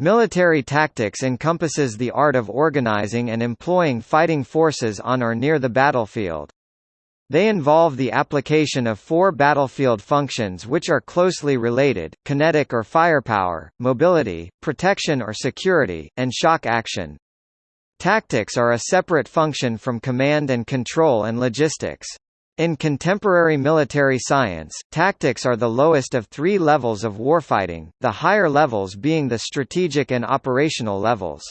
Military tactics encompasses the art of organizing and employing fighting forces on or near the battlefield. They involve the application of four battlefield functions which are closely related, kinetic or firepower, mobility, protection or security, and shock action. Tactics are a separate function from command and control and logistics. In contemporary military science, tactics are the lowest of three levels of warfighting, the higher levels being the strategic and operational levels.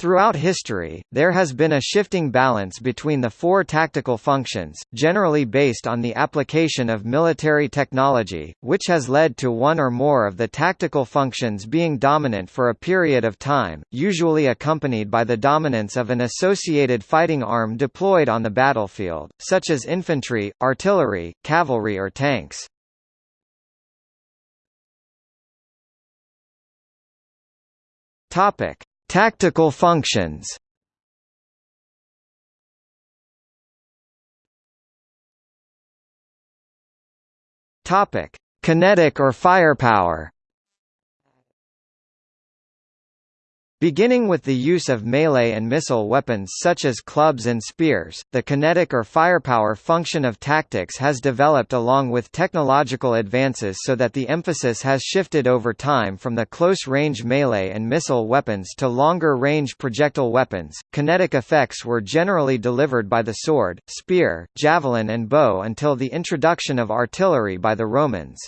Throughout history, there has been a shifting balance between the four tactical functions, generally based on the application of military technology, which has led to one or more of the tactical functions being dominant for a period of time, usually accompanied by the dominance of an associated fighting arm deployed on the battlefield, such as infantry, artillery, cavalry or tanks. Topic. Tactical functions Topic: Kinetic or firepower. Beginning with the use of melee and missile weapons such as clubs and spears, the kinetic or firepower function of tactics has developed along with technological advances so that the emphasis has shifted over time from the close-range melee and missile weapons to longer-range projectile weapons. Kinetic effects were generally delivered by the sword, spear, javelin and bow until the introduction of artillery by the Romans.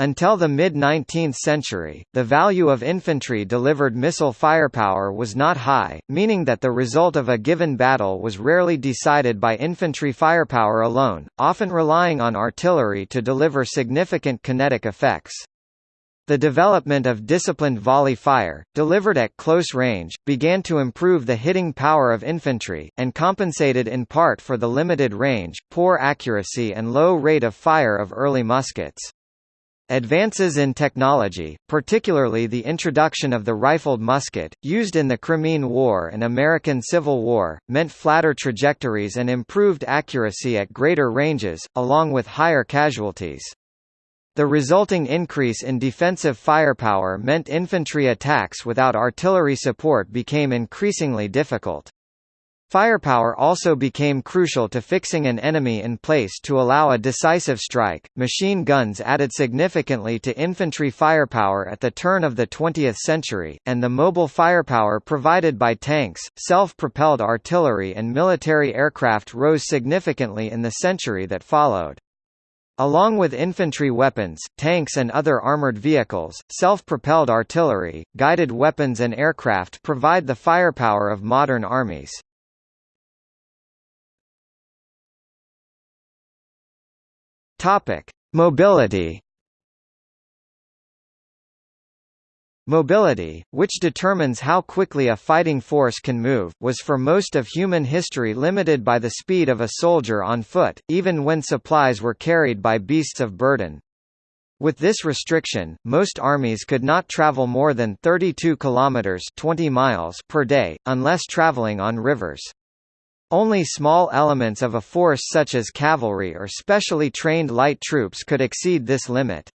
Until the mid-19th century, the value of infantry-delivered missile firepower was not high, meaning that the result of a given battle was rarely decided by infantry firepower alone, often relying on artillery to deliver significant kinetic effects. The development of disciplined volley fire, delivered at close range, began to improve the hitting power of infantry, and compensated in part for the limited range, poor accuracy and low rate of fire of early muskets. Advances in technology, particularly the introduction of the rifled musket, used in the Crimean War and American Civil War, meant flatter trajectories and improved accuracy at greater ranges, along with higher casualties. The resulting increase in defensive firepower meant infantry attacks without artillery support became increasingly difficult. Firepower also became crucial to fixing an enemy in place to allow a decisive strike. Machine guns added significantly to infantry firepower at the turn of the 20th century, and the mobile firepower provided by tanks, self-propelled artillery and military aircraft rose significantly in the century that followed. Along with infantry weapons, tanks and other armored vehicles, self-propelled artillery, guided weapons and aircraft provide the firepower of modern armies. Topic: Mobility. Mobility, which determines how quickly a fighting force can move, was for most of human history limited by the speed of a soldier on foot, even when supplies were carried by beasts of burden. With this restriction, most armies could not travel more than 32 kilometers 20 miles per day unless traveling on rivers. Only small elements of a force such as cavalry or specially trained light troops could exceed this limit.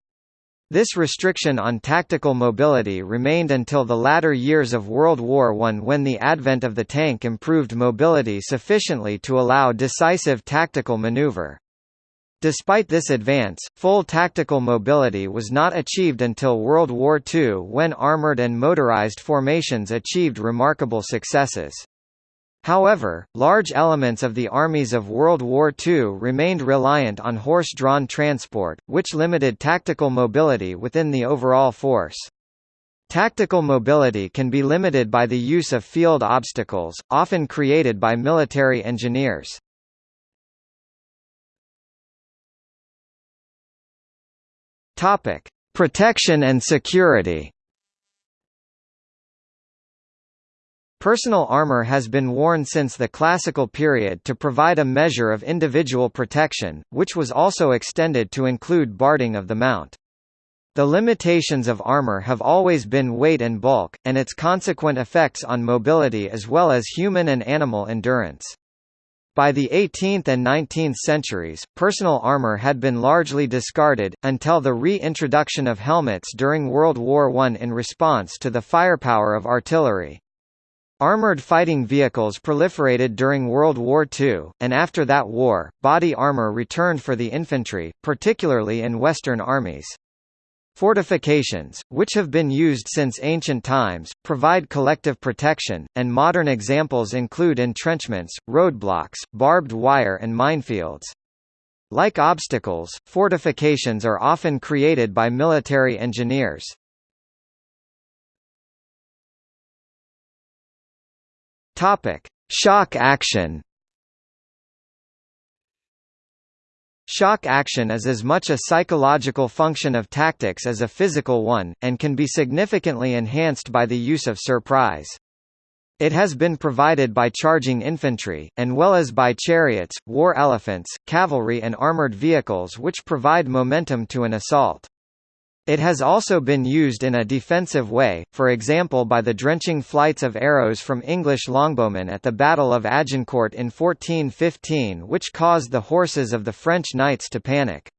This restriction on tactical mobility remained until the latter years of World War I when the advent of the tank improved mobility sufficiently to allow decisive tactical maneuver. Despite this advance, full tactical mobility was not achieved until World War II when armored and motorized formations achieved remarkable successes. However, large elements of the armies of World War II remained reliant on horse-drawn transport, which limited tactical mobility within the overall force. Tactical mobility can be limited by the use of field obstacles, often created by military engineers. Protection and security. Personal armor has been worn since the classical period to provide a measure of individual protection, which was also extended to include barding of the mount. The limitations of armor have always been weight and bulk, and its consequent effects on mobility as well as human and animal endurance. By the 18th and 19th centuries, personal armor had been largely discarded, until the re-introduction of helmets during World War I in response to the firepower of artillery. Armored fighting vehicles proliferated during World War II, and after that war, body armor returned for the infantry, particularly in Western armies. Fortifications, which have been used since ancient times, provide collective protection, and modern examples include entrenchments, roadblocks, barbed wire and minefields. Like obstacles, fortifications are often created by military engineers. Shock action Shock action is as much a psychological function of tactics as a physical one, and can be significantly enhanced by the use of surprise. It has been provided by charging infantry, and well as by chariots, war elephants, cavalry and armored vehicles which provide momentum to an assault. It has also been used in a defensive way, for example by the drenching flights of arrows from English longbowmen at the Battle of Agincourt in 1415 which caused the horses of the French knights to panic.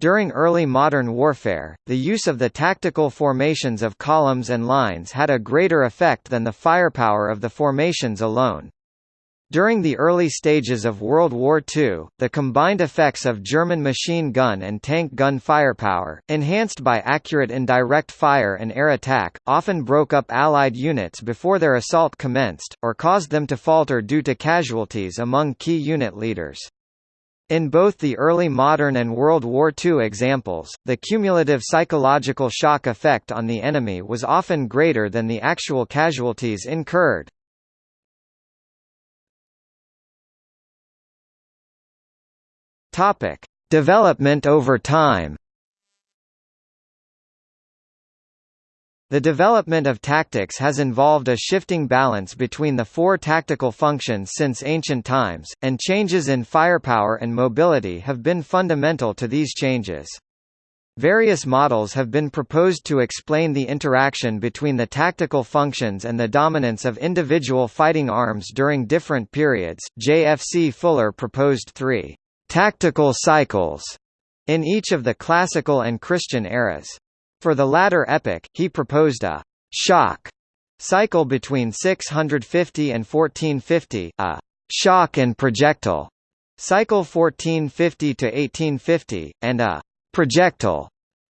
During early modern warfare, the use of the tactical formations of columns and lines had a greater effect than the firepower of the formations alone. During the early stages of World War II, the combined effects of German machine gun and tank gun firepower, enhanced by accurate indirect fire and air attack, often broke up Allied units before their assault commenced, or caused them to falter due to casualties among key unit leaders. In both the early modern and World War II examples, the cumulative psychological shock effect on the enemy was often greater than the actual casualties incurred. Topic: Development over time. The development of tactics has involved a shifting balance between the four tactical functions since ancient times, and changes in firepower and mobility have been fundamental to these changes. Various models have been proposed to explain the interaction between the tactical functions and the dominance of individual fighting arms during different periods. J.F.C. Fuller proposed three tactical cycles in each of the classical and Christian eras. For the latter epoch, he proposed a shock cycle between 650 and 1450, a shock and projectile cycle 1450 to 1850, and a projectile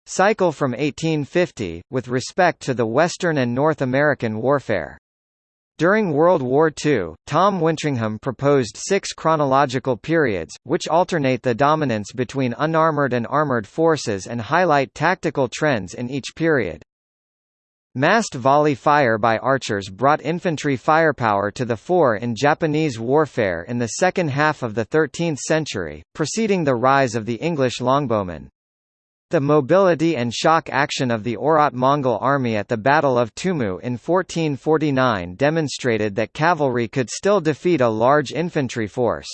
cycle from 1850, with respect to the Western and North American warfare. During World War II, Tom Wintringham proposed six chronological periods, which alternate the dominance between unarmored and armored forces and highlight tactical trends in each period. Massed volley fire by archers brought infantry firepower to the fore in Japanese warfare in the second half of the 13th century, preceding the rise of the English longbowmen. The mobility and shock action of the Oirat Mongol army at the Battle of Tumu in 1449 demonstrated that cavalry could still defeat a large infantry force.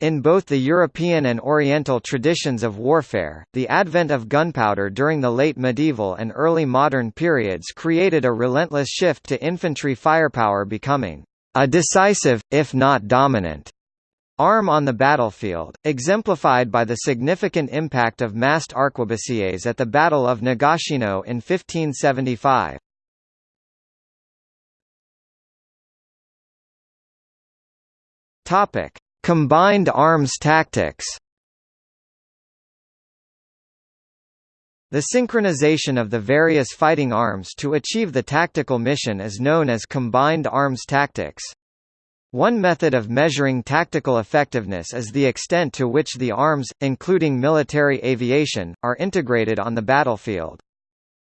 In both the European and Oriental traditions of warfare, the advent of gunpowder during the late medieval and early modern periods created a relentless shift to infantry firepower becoming a decisive, if not dominant, Arm on the battlefield, exemplified by the significant impact of massed arquebusiers at the Battle of Nagashino in 1575. Topic: Combined arms tactics. The synchronization of the various fighting arms to achieve the tactical mission is known as combined arms tactics. One method of measuring tactical effectiveness is the extent to which the arms, including military aviation, are integrated on the battlefield.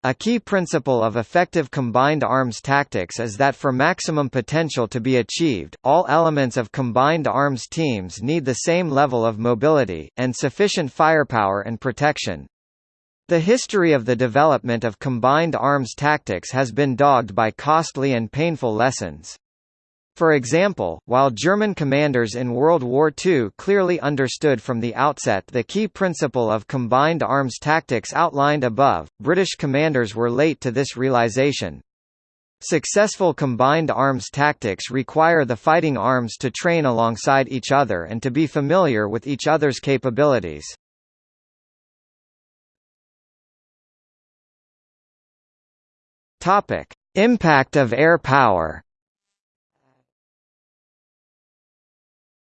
A key principle of effective combined arms tactics is that for maximum potential to be achieved, all elements of combined arms teams need the same level of mobility, and sufficient firepower and protection. The history of the development of combined arms tactics has been dogged by costly and painful lessons. For example, while German commanders in World War II clearly understood from the outset the key principle of combined arms tactics outlined above, British commanders were late to this realization. Successful combined arms tactics require the fighting arms to train alongside each other and to be familiar with each other's capabilities. Impact of air power.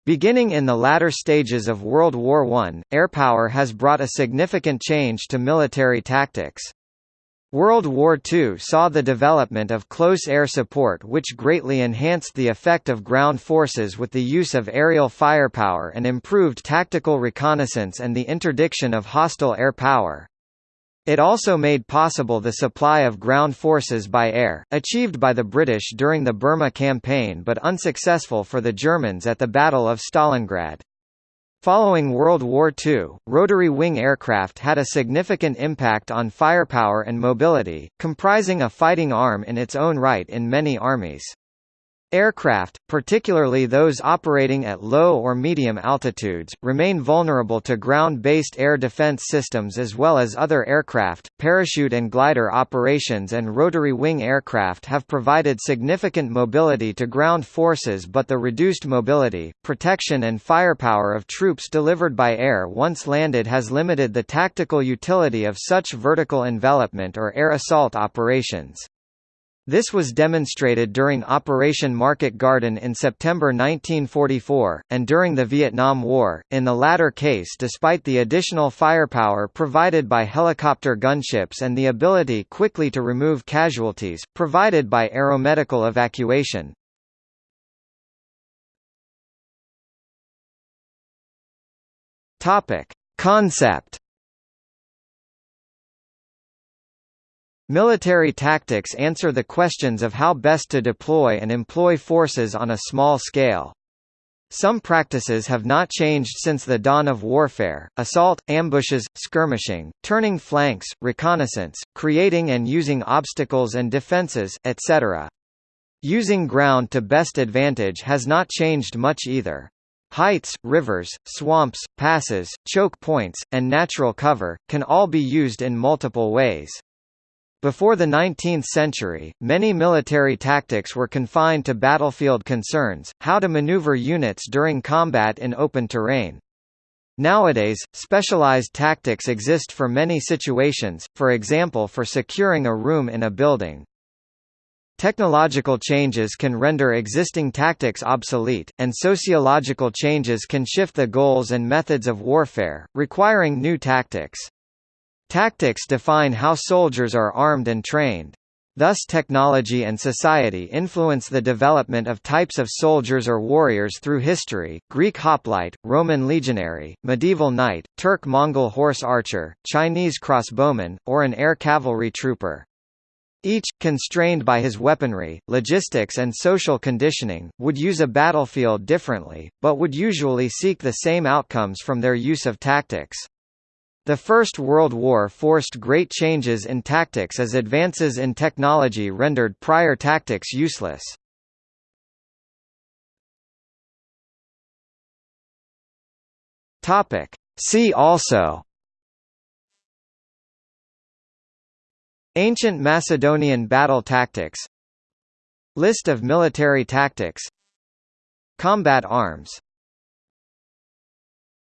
Beginning in the latter stages of World War I, airpower has brought a significant change to military tactics. World War II saw the development of close air support which greatly enhanced the effect of ground forces with the use of aerial firepower and improved tactical reconnaissance and the interdiction of hostile air power. It also made possible the supply of ground forces by air, achieved by the British during the Burma campaign but unsuccessful for the Germans at the Battle of Stalingrad. Following World War II, rotary wing aircraft had a significant impact on firepower and mobility, comprising a fighting arm in its own right in many armies. Aircraft, particularly those operating at low or medium altitudes, remain vulnerable to ground-based air defense systems as well as other aircraft. Parachute and glider operations and rotary wing aircraft have provided significant mobility to ground forces but the reduced mobility, protection and firepower of troops delivered by air once landed has limited the tactical utility of such vertical envelopment or air assault operations. This was demonstrated during Operation Market Garden in September 1944, and during the Vietnam War, in the latter case despite the additional firepower provided by helicopter gunships and the ability quickly to remove casualties, provided by aeromedical evacuation. Concept Military tactics answer the questions of how best to deploy and employ forces on a small scale. Some practices have not changed since the dawn of warfare, assault, ambushes, skirmishing, turning flanks, reconnaissance, creating and using obstacles and defenses, etc. Using ground to best advantage has not changed much either. Heights, rivers, swamps, passes, choke points, and natural cover, can all be used in multiple ways. Before the 19th century, many military tactics were confined to battlefield concerns, how to maneuver units during combat in open terrain. Nowadays, specialized tactics exist for many situations, for example for securing a room in a building. Technological changes can render existing tactics obsolete, and sociological changes can shift the goals and methods of warfare, requiring new tactics. Tactics define how soldiers are armed and trained. Thus technology and society influence the development of types of soldiers or warriors through history, Greek hoplite, Roman legionary, medieval knight, Turk-Mongol horse archer, Chinese crossbowman, or an air cavalry trooper. Each, constrained by his weaponry, logistics and social conditioning, would use a battlefield differently, but would usually seek the same outcomes from their use of tactics. The First World War forced great changes in tactics as advances in technology rendered prior tactics useless. See also Ancient Macedonian battle tactics List of military tactics Combat arms